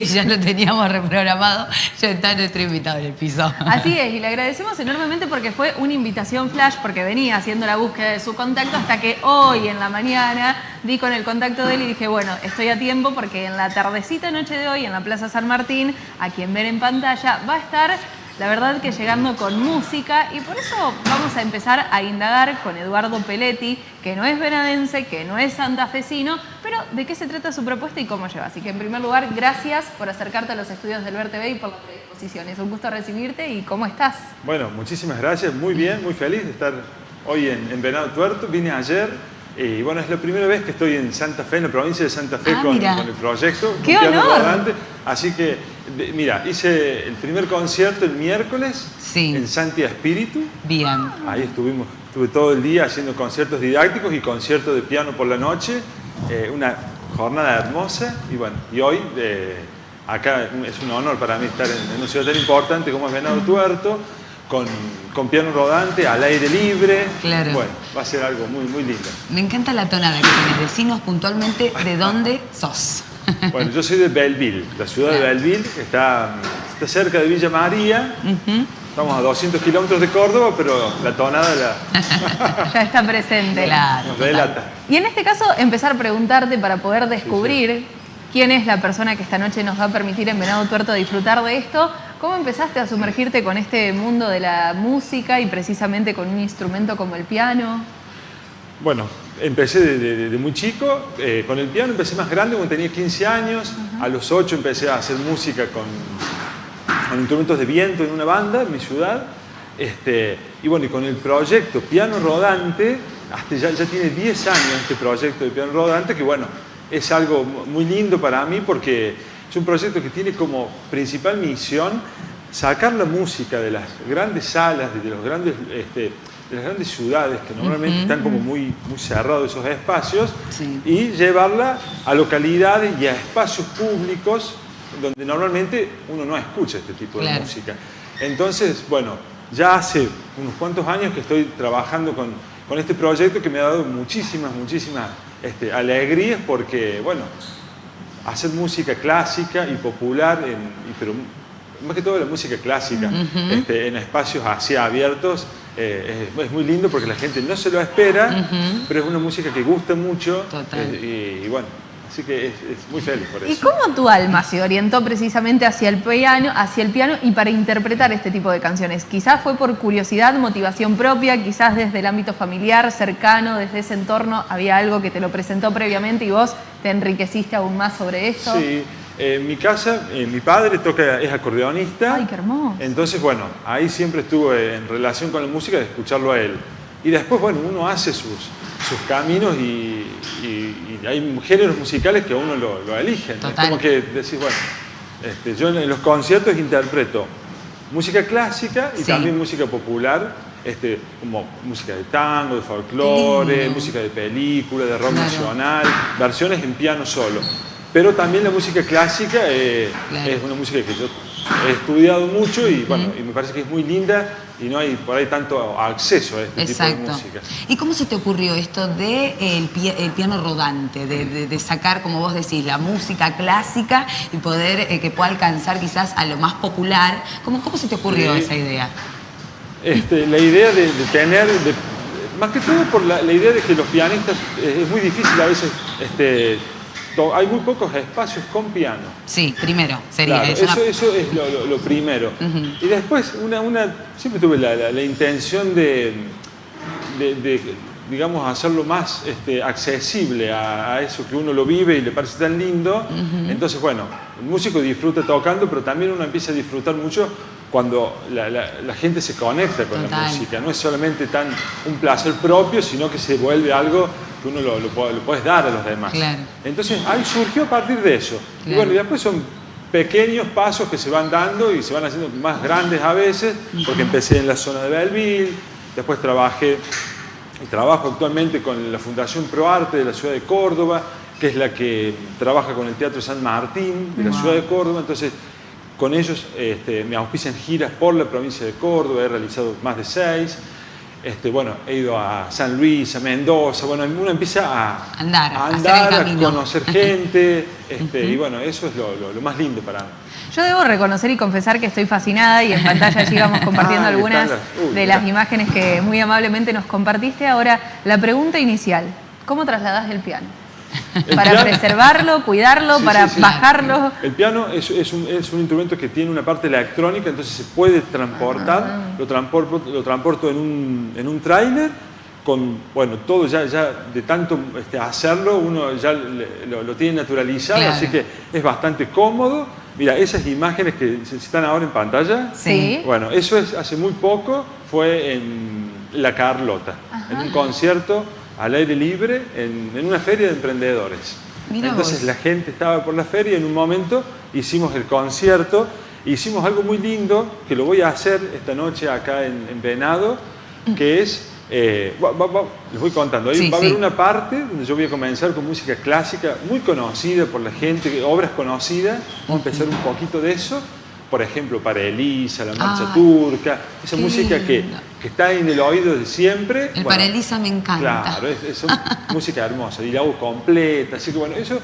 Ya lo teníamos reprogramado, ya está nuestro invitado en el piso. Así es, y le agradecemos enormemente porque fue una invitación flash, porque venía haciendo la búsqueda de su contacto hasta que hoy en la mañana di con el contacto de él y dije, bueno, estoy a tiempo porque en la tardecita noche de hoy en la Plaza San Martín, a quien ver en pantalla, va a estar la verdad que llegando con música y por eso vamos a empezar a indagar con Eduardo Peletti, que no es venadense, que no es santafesino, pero de qué se trata su propuesta y cómo lleva. Así que en primer lugar, gracias por acercarte a los estudios del VerTV y por la predisposición. Es un gusto recibirte y ¿cómo estás? Bueno, muchísimas gracias, muy bien, muy feliz de estar hoy en, en Venado Tuerto. Vine ayer y bueno, es la primera vez que estoy en Santa Fe, en la provincia de Santa Fe, ah, con, el proyecto. ¡Qué honor! Así que, mira, hice el primer concierto el miércoles en Santia Espíritu. Bien. Ahí estuvimos, estuve todo el día haciendo conciertos didácticos y conciertos de piano por la noche. Eh, una jornada hermosa y bueno, y hoy eh, acá es un honor para mí estar en, una ciudad tan importante como es Venado Tuerto con, piano rodante, al aire libre. Claro. Bueno, va a ser algo muy, muy lindo. Me encanta la tonada que tienes. Decinos puntualmente de dónde sos. Bueno, yo soy de Belleville, la ciudad de Belleville, que está, está cerca de Villa María. Estamos a 200 kilómetros de Córdoba, pero la tonada la... ya está presente. Claro. Relata. Y en este caso, empezar a preguntarte para poder descubrir quién es la persona que esta noche nos va a permitir en Venado Tuerto disfrutar de esto. ¿Cómo empezaste a sumergirte con este mundo de la música y precisamente con un instrumento como el piano? Bueno, empecé desde muy chico, eh, con el piano empecé más grande cuando tenía 15 años, a los 8 empecé a hacer música con, instrumentos de viento en una banda en mi ciudad, este, y bueno, y con el proyecto Piano Rodante, hasta ya, ya tiene 10 años este proyecto de Piano Rodante, que bueno, es algo muy lindo para mí porque es un proyecto que tiene como principal misión sacar la música de las grandes salas, de, los grandes, este, de las grandes ciudades que normalmente están como muy, muy cerrados esos espacios y llevarla a localidades y a espacios públicos donde normalmente uno no escucha este tipo de música. Entonces, bueno, ya hace unos cuantos años que estoy trabajando con, con este proyecto que me ha dado muchísimas, muchísimas este, alegrías porque, bueno, hacer música clásica y popular, pero más que todo la música clásica, este, en espacios así abiertos, eh, es, muy lindo porque la gente no se lo espera, pero es una música que gusta mucho eh, y, bueno, Así que es, muy feliz por eso. ¿Y cómo tu alma se orientó precisamente hacia el, piano, hacia el piano y para interpretar este tipo de canciones? Quizás fue por curiosidad, motivación propia, quizás desde el ámbito familiar, cercano, desde ese entorno, había algo que te lo presentó previamente y vos te enriqueciste aún más sobre esto. Sí, en mi casa, eh, mi padre toca, es acordeonista. ¡Ay, qué hermoso! Entonces, bueno, ahí siempre estuve en relación con la música de escucharlo a él. Y después, bueno, uno hace sus, sus caminos y, hay géneros musicales que a uno lo, lo eligen. Es como que decís, bueno, este, yo en los conciertos interpreto música clásica y también música popular, este, como música de tango, de folclore, música de película, de rock nacional, versiones en piano solo. Pero también la música clásica eh, es una música que yo he estudiado mucho y, bueno, y me parece que es muy linda y no hay por ahí tanto acceso a este tipo de música. ¿Y cómo se te ocurrió esto de el, piano rodante, de, sacar, como vos decís, la música clásica y poder eh, que pueda alcanzar quizás a lo más popular? ¿Cómo, cómo se te ocurrió esa idea? Este, la idea de, tener, más que todo por la, idea de que los pianistas, eh, es muy difícil a veces este, hay muy pocos espacios con piano. Sí, primero sería eso. Eso es lo, primero. Y después, una, una, siempre tuve la, intención de, digamos, hacerlo más este, accesible a, eso que uno lo vive y le parece tan lindo. Entonces, bueno, el músico disfruta tocando, pero también uno empieza a disfrutar mucho cuando la, gente se conecta con la música. No es solamente tan un placer propio, sino que se vuelve algo que uno lo, puedes dar a los demás. Entonces ahí surgió a partir de eso. Y bueno, y después son pequeños pasos que se van dando y se van haciendo más grandes a veces, porque empecé en la zona de Belleville, después trabajé y trabajo actualmente con la Fundación ProArte de la ciudad de Córdoba, que es la que trabaja con el Teatro San Martín de la ciudad de Córdoba, entonces con ellos este, me auspician giras por la provincia de Córdoba, he realizado más de seis, Este, bueno, he ido a San Luis, a Mendoza, bueno, uno empieza a Andar, a, andar, conocer gente, este, y bueno, eso es lo, lo- lo más lindo para mí. Yo debo reconocer y confesar que estoy fascinada y en pantalla allí vamos compartiendo Ah, algunas están las- uy, de las imágenes que muy amablemente nos compartiste. Ahora, la pregunta inicial, ¿cómo trasladás el piano? ¿Para piano- preservarlo, cuidarlo, Sí, para sí, sí. bajarlo? El piano es, es un, es un instrumento que tiene una parte electrónica, entonces se puede transportar, lo, transporto, lo transporto en un, en un tráiler, con, bueno, todo ya, ya de tanto este, hacerlo, uno ya le- lo, lo tiene naturalizado, Claro. así que es bastante cómodo. Mira, esas imágenes que están ahora en pantalla, Sí. bueno, eso es hace muy poco, fue en La Carlota, en un concierto al aire libre, en, en una feria de emprendedores. Mira Entonces vos. la gente estaba por la feria y en un momento hicimos el concierto, hicimos algo muy lindo, que lo voy a hacer esta noche acá en, en Venado, que es, eh, va- va- va- les voy contando, ahí Sí, va a sí. haber una parte donde yo voy a comenzar con música clásica, muy conocida por la gente, obras conocidas, vamos a empezar un poquito de eso, por ejemplo, para Elisa, la marcha Ay, turca, esa música que, que está en el oído de siempre. El Bueno, para Elisa me encanta. Claro, es, es música hermosa y la hago completa, así que bueno, eso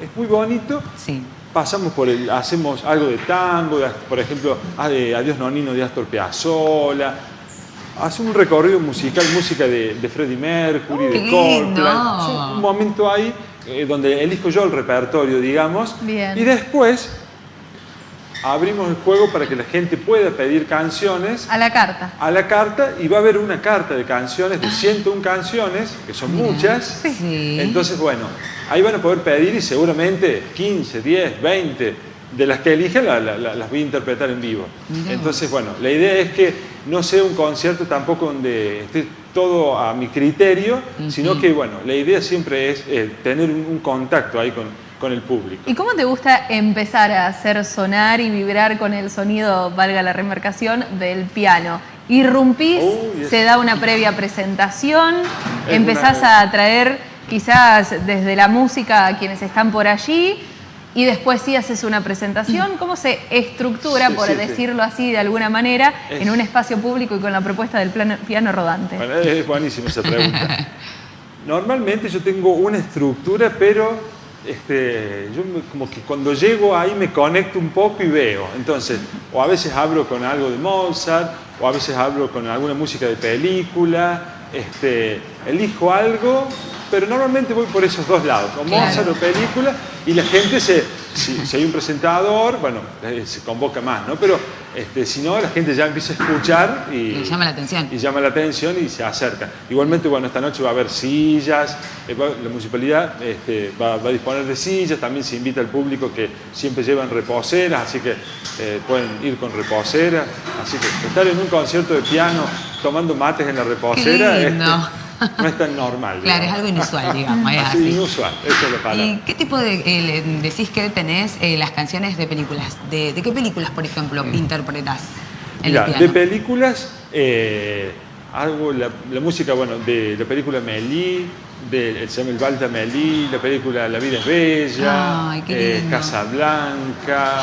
es muy bonito. Sí. Pasamos por el, hacemos algo de tango, de- por ejemplo, a- de Adiós Nonino de Astor Piazzolla. Hace un recorrido musical, música de, de Freddie Mercury, ¡Oh, de Coldplay. un momento ahí eh, donde elijo yo el repertorio, digamos. Bien. Y después abrimos el juego para que la gente pueda pedir canciones A la carta. a la carta y va a haber una carta de canciones, de 101 canciones, que son muchas. Sí. Entonces, bueno, ahí van a poder pedir y seguramente 15, 10, 20 de las que elijan la- la- la- las voy a interpretar en vivo. Entonces, bueno, la idea es que no sea un concierto tampoco donde esté todo a mi criterio, sino que, bueno, la idea siempre es eh, tener un, un contacto ahí con, con el público. ¿Y cómo te gusta empezar a hacer sonar y vibrar con el sonido, valga la remarcación, del piano? Irrumpís, se da una previa presentación, Es empezás una- a atraer quizás desde la música a quienes están por allí y después sí haces una presentación. ¿Cómo se estructura, Sí, por sí, sí. decirlo así de alguna manera, Es- en un espacio público y con la propuesta del plano- piano rodante? Bueno, es buenísima esa pregunta. Normalmente yo tengo una estructura, pero este, yo me- como que cuando llego ahí me conecto un poco y veo. Entonces, o a veces hablo con algo de Mozart, o a veces hablo con alguna música de película, este, elijo algo, pero normalmente voy por esos dos lados, o Claro. Mozart o película, y la gente se, si, si hay un presentador, bueno, eh, se convoca más, ¿no? Pero este, si no, la gente ya empieza a escuchar y, llama la atención. y llama la atención y se acerca. Igualmente, bueno, esta noche va a haber sillas, eh, la municipalidad este, va, va a disponer de sillas, también se invita al público que siempre llevan reposeras, así que eh, pueden ir con reposeras, así que estar en un concierto de piano tomando mates en la reposera Qué este. no es tan normal. Claro, es algo inusual, digamos. es así. inusual, esa es la palabra. ¿Y qué tipo de, eh, decís que tenés eh, las canciones de películas? ¿De, de qué películas, por ejemplo, interpretás en el de piano? películas, eh, hago la, la música, bueno, de la película Melí, de, se llama El Balta Melí, la película La vida es bella, Ay, qué eh, lindo. Casablanca,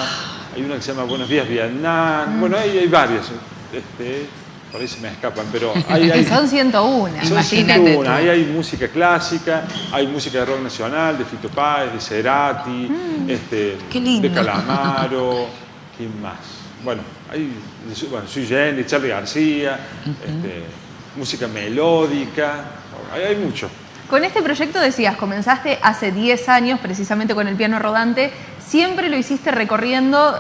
hay una que se llama Buenos días Vietnam, bueno, hay, hay varias, este, por ahí se me escapan, pero hay... hay Son 101. son Imagínate 101, tú. ahí hay música clásica, hay música de rock nacional, de Fito Páez, de Cerati, este, Qué lindo. de Calamaro, ¿quién más? Bueno, hay, bueno, Sui Generis, Charlie García, este, música melódica, hay, hay mucho. Con este proyecto decías, comenzaste hace 10 años precisamente con el piano rodante, ¿siempre lo hiciste recorriendo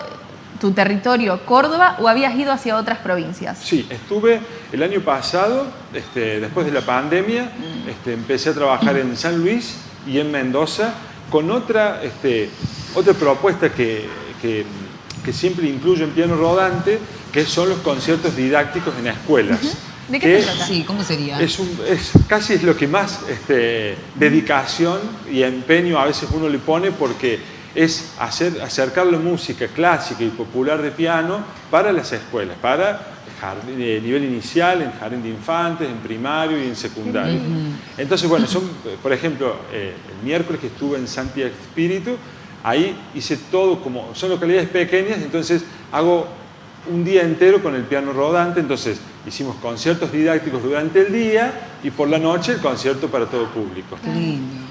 tu territorio Córdoba o habías ido hacia otras provincias? Sí, estuve el año pasado, este, después de la pandemia, este, empecé a trabajar en San Luis y en Mendoza con otra, este, otra propuesta que, que- que siempre incluyo en piano rodante, que son los conciertos didácticos en escuelas. ¿De qué se trata? Sí, ¿cómo sería? Es, un- es- casi es lo que más este, dedicación y empeño a veces uno le pone porque es hacer, acercar la música clásica y popular de piano para las escuelas, para jardín- eh, nivel inicial, en jardín de infantes, en primario y en secundario. Entonces, bueno, son, por ejemplo, eh, el miércoles que estuve en Santiago Espíritu, ahí hice todo como, son localidades pequeñas, entonces hago un día entero con el piano rodante, entonces hicimos conciertos didácticos durante el día y por la noche el concierto para todo público.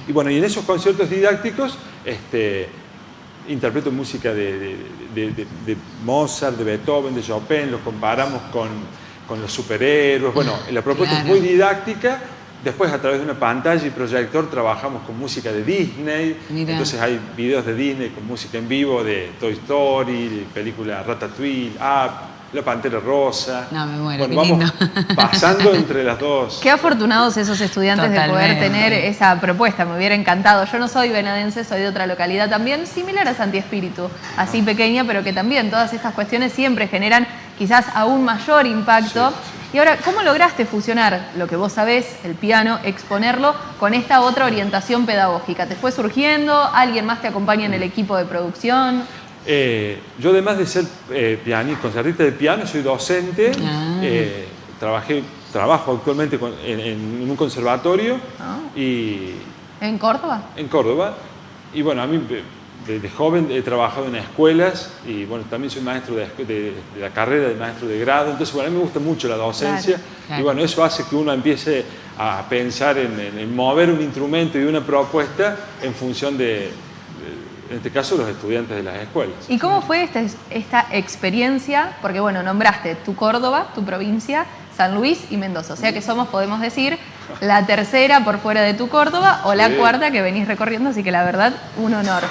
Y bueno, y en esos conciertos didácticos este, interpreto música de, Mozart, de Beethoven, de Chopin, los comparamos con, con los superhéroes. Bueno, la propuesta es muy didáctica Después a través de una pantalla y proyector trabajamos con música de Disney. Entonces hay videos de Disney con música en vivo de Toy Story, película Ratatouille, Up, La Pantera Rosa. No, me muero, bueno, vamos pasando entre las dos. Qué afortunados esos estudiantes de poder tener esa propuesta, me hubiera encantado. Yo no soy venadense, soy de otra localidad también, similar a Santi Espíritu, así pequeña, pero que también todas estas cuestiones siempre generan quizás aún mayor impacto. Y ahora, ¿cómo lograste fusionar lo que vos sabés, el piano, exponerlo con esta otra orientación pedagógica? ¿Te fue surgiendo? ¿Alguien más te acompaña en el equipo de producción? Eh, yo además de ser eh, pianista, concertista de piano, soy docente, ah. eh, trabajé, trabajo actualmente en, un conservatorio ah. y... ¿En Córdoba? En Córdoba. Y bueno, a mí desde joven he trabajado en escuelas y bueno, también soy maestro de, la carrera de maestro de grado, entonces bueno, a mí me gusta mucho la docencia y bueno, eso hace que uno empiece a pensar en, mover un instrumento y una propuesta en función de, en este caso, los estudiantes de las escuelas. ¿Y cómo fue esta, esta experiencia? Porque bueno, nombraste tu Córdoba, tu provincia, San Luis y Mendoza, o sea que somos, podemos decir, la tercera por fuera de tu Córdoba o la cuarta que venís recorriendo, así que la verdad, un honor.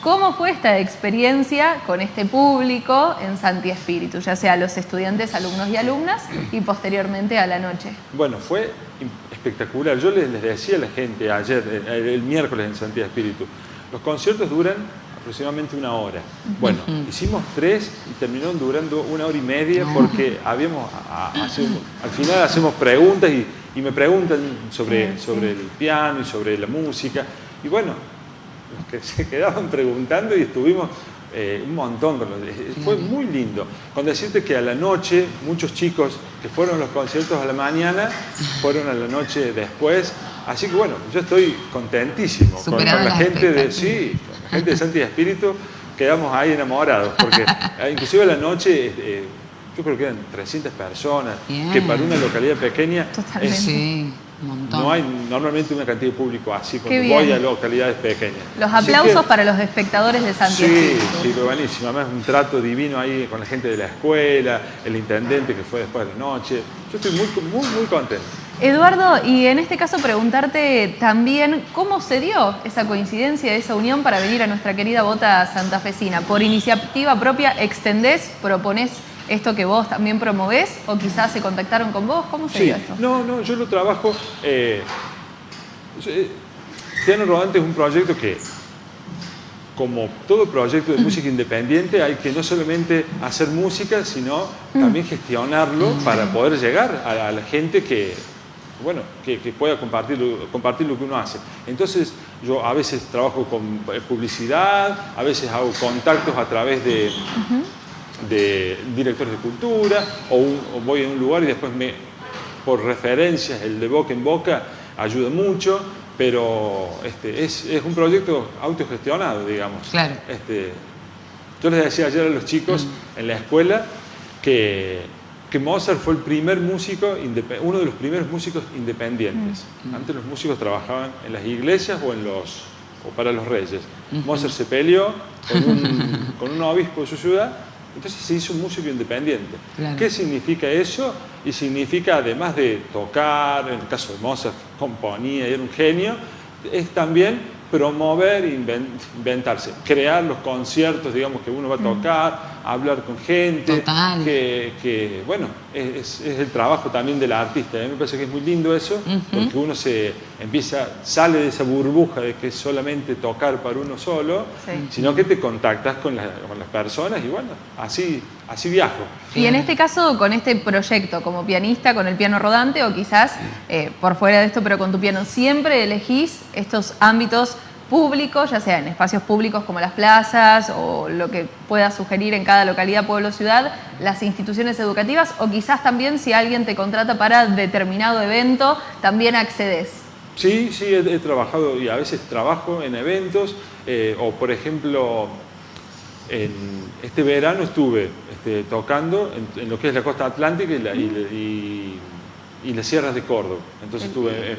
¿Cómo fue esta experiencia con este público en Santi Espíritu, ya sea los estudiantes, alumnos y alumnas, y posteriormente a la noche? Bueno, fue espectacular. Yo les, decía a la gente ayer, el, miércoles en Santi Espíritu, los conciertos duran aproximadamente una hora. Bueno, hicimos tres y terminaron durando una hora y media porque habíamos, al final hacemos preguntas y, me preguntan sobre, sobre el piano y sobre la música. Y bueno, que se quedaban preguntando y estuvimos eh, un montón Fue muy lindo. Con decirte que a la noche, muchos chicos que fueron a los conciertos a la mañana, fueron a la noche después. Así que bueno, yo estoy contentísimo con, la gente de sí, la gente de Santi Espíritu, quedamos ahí enamorados, porque eh, inclusive a la noche eh, yo creo que eran 300 personas, que para una localidad pequeña es, no hay normalmente una cantidad de público así cuando voy a localidades pequeñas. Los aplausos para los espectadores de Santiago. Sí, sí, fue buenísimo. Además, un trato divino ahí con la gente de la escuela, el intendente que fue después de la noche. Yo estoy muy, muy, muy contento. Eduardo, y en este caso preguntarte también cómo se dio esa coincidencia, esa unión para venir a nuestra querida bota santafesina. ¿Por iniciativa propia extendés, proponés esto que vos también promovés o quizás se contactaron con vos? ¿Cómo se dio esto? No, no, yo lo trabajo... Eh, Piano Rodante es un proyecto que, como todo proyecto de música independiente, hay que no solamente hacer música, sino también gestionarlo para poder llegar a, la gente que, bueno, que, pueda compartir, compartir lo que uno hace. Entonces, yo a veces trabajo con publicidad, a veces hago contactos a través de, de directores de cultura, o, voy a un lugar y después me, por referencias, el de boca en boca ayuda mucho, pero este, es, un proyecto autogestionado, digamos. Claro. Este, yo les decía ayer a los chicos en la escuela que, que, Mozart fue el primer músico, uno de los primeros músicos independientes. Mm. Antes los músicos trabajaban en las iglesias o, en los, o para los reyes. Mozart se peleó con un, con un obispo de su ciudad entonces se hizo un músico independiente. ¿Qué significa eso? Y significa, además de tocar, en el caso de Mozart, componía y era un genio, es también promover inventarse, crear los conciertos, digamos, que uno va a tocar, hablar con gente, que, bueno, es, el trabajo también del artista. A mí me parece que es muy lindo eso, porque uno se empieza, sale de esa burbuja de que es solamente tocar para uno solo, sino que te contactas con, con, las personas y bueno, así, así viajo. Y en este caso, con este proyecto, como pianista, con el piano rodante o quizás eh, por fuera de esto, pero con tu piano, ¿siempre elegís estos ámbitos públicos, ya sea en espacios públicos como las plazas o lo que pueda sugerir en cada localidad, pueblo, ciudad, las instituciones educativas o quizás también si alguien te contrata para determinado evento, también accedes. Sí, sí, he, trabajado y a veces trabajo en eventos eh, o por ejemplo en, este verano estuve este, tocando en, lo que es la costa atlántica y, las sierras de Córdoba. Entonces estuve en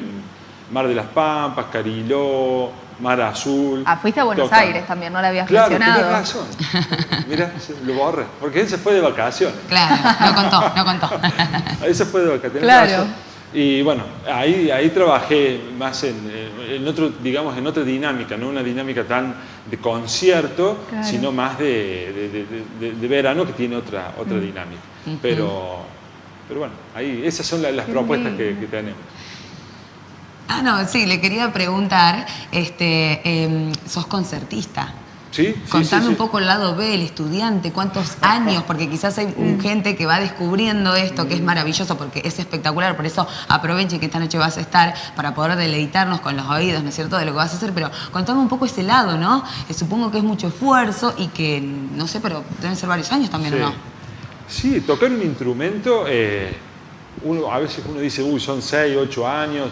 Mar de las Pampas, Cariló, Mar Azul. Ah, fuiste a Buenos Aires también, no la habías claro, mencionado. Claro, razón. Mira, lo borré, porque él se fue de vacaciones. Claro, no contó, no contó. Ahí se fue de vacaciones. Claro. Y bueno, ahí, ahí trabajé más en, en, otro, digamos, en otra dinámica, no una dinámica tan de concierto, sino más de, de, verano que tiene otra, otra mm. dinámica. pero, pero bueno, ahí esas son las, propuestas que, tenemos. Ah, no, sí, le quería preguntar, este, em, sos concertista. Sí, Contame un poco el lado B, el estudiante, cuántos años, porque quizás hay mm. gente que va descubriendo esto, que es maravilloso, porque es espectacular, por eso aproveche que esta noche vas a estar para poder deleitarnos con los oídos, ¿no es cierto?, de lo que vas a hacer, pero contame un poco ese lado, ¿no? Que supongo que es mucho esfuerzo y que, no sé, pero deben ser varios años también, ¿o no? Sí, tocar un instrumento, eh, uno, a veces uno dice, uy, son 6, 8 años.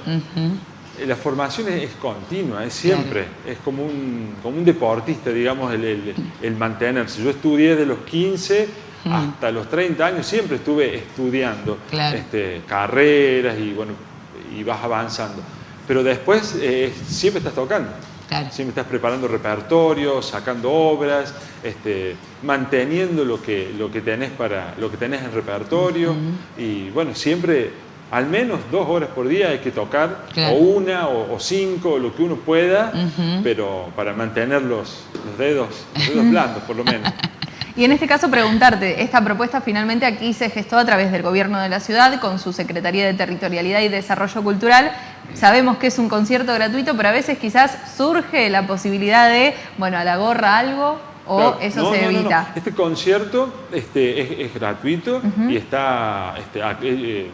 Eh, la formación es, continua, es siempre, es como un, como un deportista, digamos, el, el, mantenerse. Yo estudié de los 15 mm. hasta los 30 años, siempre estuve estudiando este, carreras y bueno, y vas avanzando. Pero después eh, siempre estás tocando. Siempre estás preparando repertorio, sacando obras, este, manteniendo lo que, lo, que tenés para, lo que tenés en repertorio. Y bueno, siempre al menos dos horas por día hay que tocar, o una, o, cinco, lo que uno pueda, pero para mantener los, dedos, blandos, por lo menos. Y en este caso preguntarte, esta propuesta finalmente aquí se gestó a través del gobierno de la ciudad con su Secretaría de Territorialidad y Desarrollo Cultural. Sabemos que es un concierto gratuito, pero a veces quizás surge la posibilidad de, bueno, a la gorra algo o eso se evita. este concierto este, es, gratuito y está este, eh,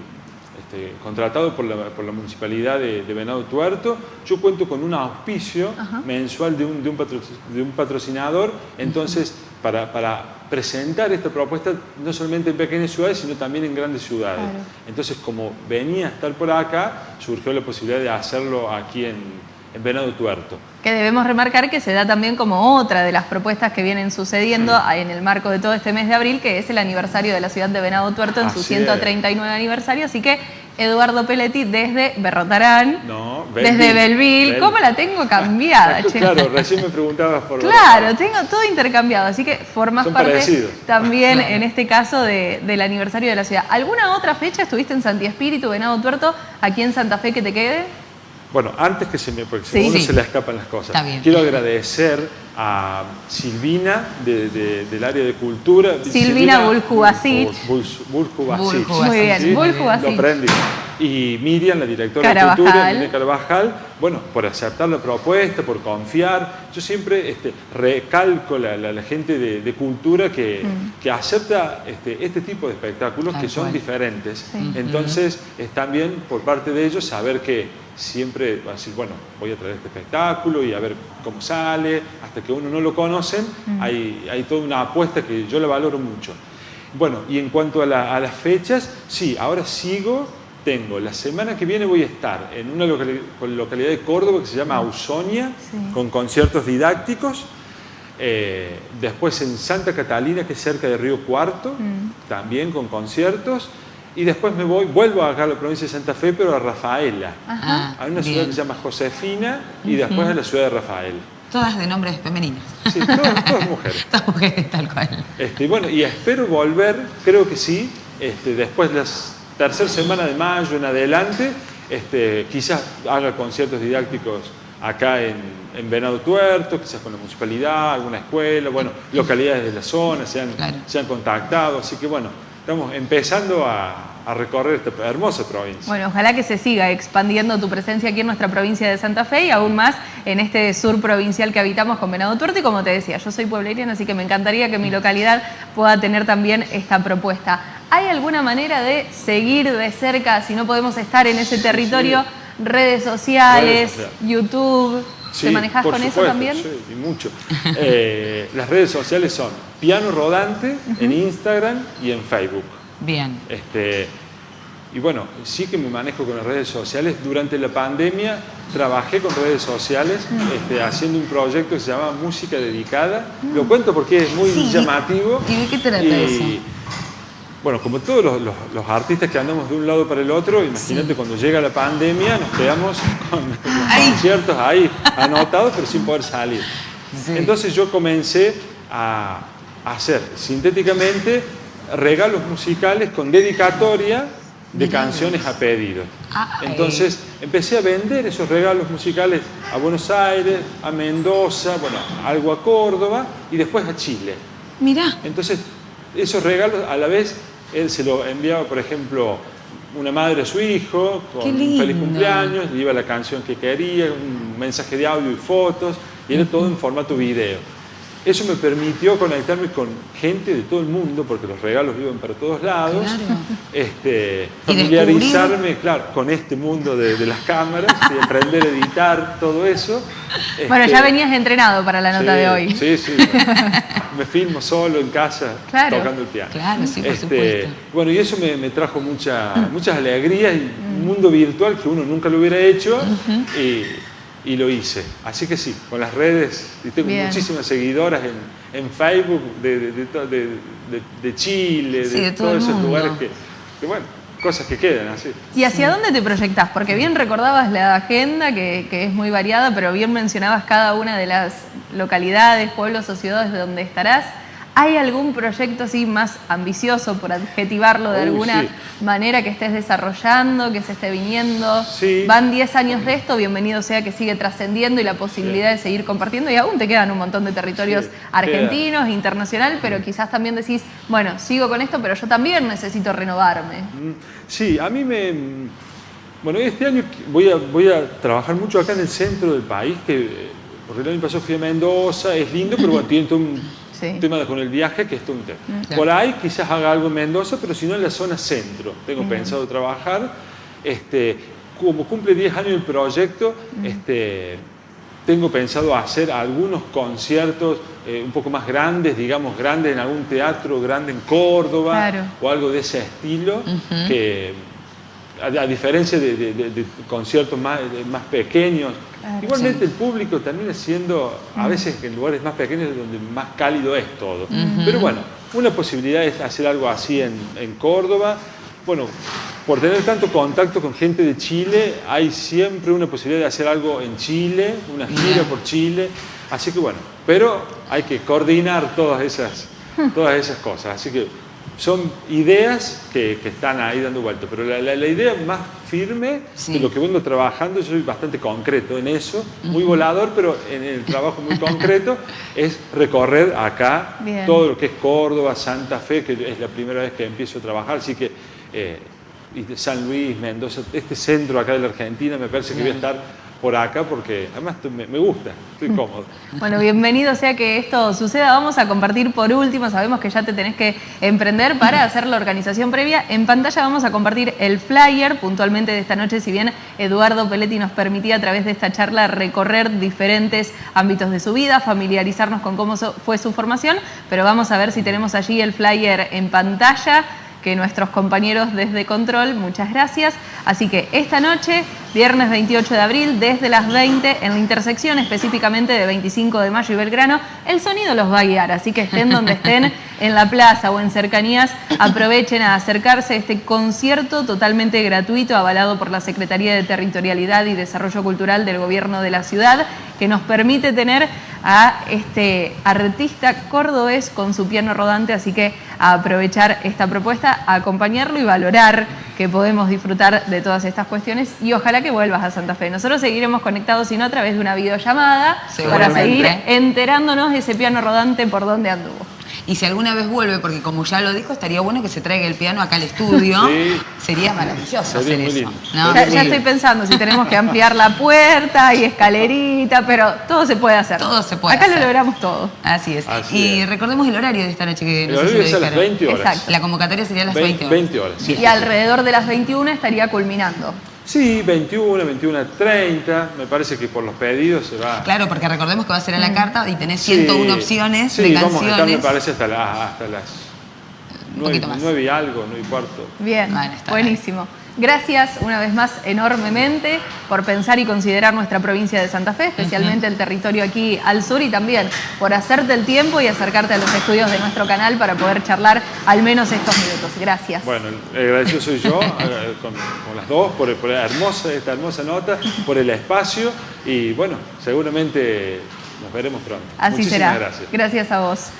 este, contratado por la, Municipalidad de, Venado Tuerto. Yo cuento con un auspicio mensual de un, de un, patrocinador, entonces para, presentar esta propuesta no solamente en pequeñas ciudades, sino también en grandes ciudades. Entonces, como venía a estar por acá, surgió la posibilidad de hacerlo aquí en, en Venado Tuerto. Que debemos remarcar que se da también como otra de las propuestas que vienen sucediendo en el marco de todo este mes de abril, que es el aniversario de la ciudad de Venado Tuerto en su 139 aniversario, así que Eduardo Peletti desde Berrotarán, desde Belville. ¿Cómo la tengo cambiada? claro, recién me preguntabas por Claro, tengo todo intercambiado, así que formas parte también en este caso del aniversario de la ciudad. ¿Alguna otra fecha estuviste en Santi Espíritu, Venado Tuerto, aquí en Santa Fe que te quede? Bueno, antes que se me, porque sí, uno se le escapan las cosas, quiero agradecer a Silvina del área de cultura. Silvina Buljubasit. Muy bien, Buljubasit. Lo aprendí. Y Miriam, la directora de cultura, Miriam Carvajal, bueno, por aceptar la propuesta, por confiar. Yo siempre este, recalco la, la, gente de, cultura que, mm. que acepta este, este, tipo de espectáculos que son diferentes. Entonces, es también por parte de ellos saber que siempre va a decir, bueno, voy a traer este espectáculo y a ver cómo sale, hasta que uno no lo conocen, hay, hay, toda una apuesta que yo la valoro mucho. Bueno, y en cuanto a, las fechas, sí, ahora sigo, tengo, la semana que viene voy a estar en una localidad, de Córdoba que se llama Ausonia, con conciertos didácticos, eh, después en Santa Catalina, que es cerca de Río Cuarto, también con conciertos, y después me voy, vuelvo acá a la provincia de Santa Fe, pero a Rafaela. Hay una ciudad que se llama Josefina y después a la ciudad de Rafael. Todas de nombres femeninos. Sí, todas, mujeres. todas mujeres, tal cual. Este, bueno, y espero volver, creo que sí, este, después de la tercera semana de mayo en adelante, este, quizás haga conciertos didácticos acá en, en, Venado Tuerto, quizás con la municipalidad, alguna escuela, bueno, localidades de la zona se han, se han contactado, así que bueno, estamos empezando a, recorrer esta hermosa provincia. Bueno, ojalá que se siga expandiendo tu presencia aquí en nuestra provincia de Santa Fe y aún más en este sur provincial que habitamos con Venado Tuerto y como te decía, yo soy puebleriana, así que me encantaría que mi localidad pueda tener también esta propuesta. ¿Hay alguna manera de seguir de cerca, si no podemos estar en ese territorio, redes sociales, YouTube? ¿Te manejas con eso también? Sí, y mucho. Eh, las redes sociales son Piano Rodante en Instagram y en Facebook. Bien. Este, y bueno, sí que me manejo con las redes sociales. Durante la pandemia trabajé con redes sociales este, haciendo un proyecto que se llama Música Dedicada. Lo cuento porque es muy Sí. llamativo. ¿Y de qué trata eso? Bueno, como todos los, los- los artistas que andamos de un lado para el otro, imagínate cuando llega la pandemia nos quedamos con los Ay. conciertos ahí anotados pero sin poder salir. Sí. Entonces yo comencé a hacer sintéticamente regalos musicales con dedicatoria de canciones a pedido. Ay. Entonces empecé a vender esos regalos musicales a Buenos Aires, a Mendoza, bueno, algo a Córdoba y después a Chile. Mirá. Entonces, esos regalos a la vez, él se lo enviaba, por ejemplo, una madre a su hijo, con un feliz cumpleaños, le iba la canción que quería, un mensaje de audio y fotos, y era todo en formato video. Eso me permitió conectarme con gente de todo el mundo, porque los regalos iban para todos lados. Claro. Este, familiarizarme, claro, con este mundo de, de las cámaras, y aprender a editar todo eso. Bueno, Este, ya venías entrenado para la nota sí, de hoy. Sí, sí. me filmo solo en casa Claro. tocando el piano. Claro, sí, por Este, supuesto. Bueno, y eso me, me trajo mucha, muchas alegrías y un mundo virtual que uno nunca lo hubiera hecho y, y lo hice. Así que sí, con las redes, y tengo Bien. muchísimas seguidoras en, en Facebook de, de, Chile, Sí, de todo todos esos mundo. lugares que, que, bueno, cosas que quedan así. ¿Y hacia dónde te proyectás? Porque bien recordabas la agenda, que, que es muy variada, pero bien mencionabas cada una de las localidades, pueblos o ciudades de donde estarás. ¿Hay algún proyecto así más ambicioso, por adjetivarlo de Uy, alguna sí. manera, que estés desarrollando, que se esté viniendo? Sí. Van 10 años de esto, bienvenido sea que sigue trascendiendo y la posibilidad de seguir compartiendo. Y aún te quedan un montón de territorios argentinos, internacional, pero quizás también decís, bueno, sigo con esto, pero yo también necesito renovarme. Mm, Sí, a mí me... Bueno, este año voy a, voy a trabajar mucho acá en el centro del país, que, eh, porque el año pasado fui a Mendoza, es lindo, pero bueno, tiene todo un Sí. Mm, tema con el viaje que es todo un tema. Claro. Por ahí quizás haga algo en Mendoza, pero si no en la zona centro. Tengo pensado trabajar. Este, como cumple 10 años el proyecto, Mm. este, tengo pensado hacer algunos conciertos eh, un poco más grandes, digamos, grandes en algún teatro grande en Córdoba Claro. o algo de ese estilo, que a, a diferencia de, de- de- de conciertos más, más pequeños, Claro, igualmente el público termina siendo, a veces en lugares más pequeños, donde más cálido es todo. Pero bueno, una posibilidad es hacer algo así en, en Córdoba. Bueno, por tener tanto contacto con gente de Chile, hay siempre una posibilidad de hacer algo en Chile, una gira por Chile. Así que bueno, pero hay que coordinar todas esas, todas esas cosas. Así que son ideas que, que están ahí dando vueltas. Pero la, la- la idea más firme Sí. de lo que vengo trabajando, yo soy bastante concreto en eso, muy volador, pero en el trabajo muy concreto, es recorrer acá Bien. todo lo que es Córdoba, Santa Fe, que es la primera vez que empiezo a trabajar, así que eh, y de San Luis, Mendoza, este centro acá de la Argentina, me parece que voy a estar por acá porque además me, me gusta, estoy cómodo. Bueno, bienvenido sea que esto suceda. Vamos a compartir por último, sabemos que ya te tenés que emprender para hacer la organización previa. En pantalla vamos a compartir el flyer puntualmente de esta noche, si bien Eduardo Peletti nos permitía a través de esta charla recorrer diferentes ámbitos de su vida, familiarizarnos con cómo fue su formación, pero vamos a ver si tenemos allí el flyer en pantalla que nuestros compañeros desde Control, muchas gracias. Así que esta noche, viernes 28 de abril, desde las 20, en la intersección específicamente de 25 de mayo y Belgrano, el sonido los va a guiar, así que estén donde estén, en la plaza o en cercanías, aprovechen a acercarse a este concierto totalmente gratuito, avalado por la Secretaría de Territorialidad y Desarrollo Cultural del Gobierno de la Ciudad, que nos permite tener a este artista cordobés con su piano rodante, así que a aprovechar esta propuesta, a acompañarlo y valorar que podemos disfrutar de todas estas cuestiones y ojalá que vuelvas a Santa Fe. Nosotros seguiremos conectados, si no, a través de una videollamada para seguir enterándonos de ese piano rodante por dónde anduvo. Y si alguna vez vuelve, porque como ya lo dijo, estaría bueno que se traiga el piano acá al estudio. Sí. Sería maravilloso Sería hacer eso. Ya, estoy pensando si tenemos que ampliar la puerta y escalerita, pero todo se puede hacer. Todo se puede Acá hacer. lo logramos todo. Así es. Así y es. recordemos el horario de esta noche que El no sé si lo es a las dijeron. 20 horas. Exacto. La convocatoria sería a las 20 horas. 20 horas. sí, y sí, sí. alrededor de las 21 estaría culminando. Sí, 21, 21, 30, me parece que por los pedidos se va. Claro, porque recordemos que va a ser a Mm. la carta y tenés Sí, 101 opciones sí, de vamos a estar, me canciones. parece, hasta, la- hasta las Un 9, poquito más. y algo, 9 y cuarto. Bien, Bueno, está buenísimo. Gracias una vez más enormemente por pensar y considerar nuestra provincia de Santa Fe, especialmente el territorio aquí al sur y también por hacerte el tiempo y acercarte a los estudios de nuestro canal para poder charlar al menos estos minutos. Gracias. Bueno, agradecido soy yo, eh, con, las dos, por, por hermosa, esta hermosa nota, por el espacio y bueno, seguramente nos veremos pronto. Así será. Gracias. Gracias a vos.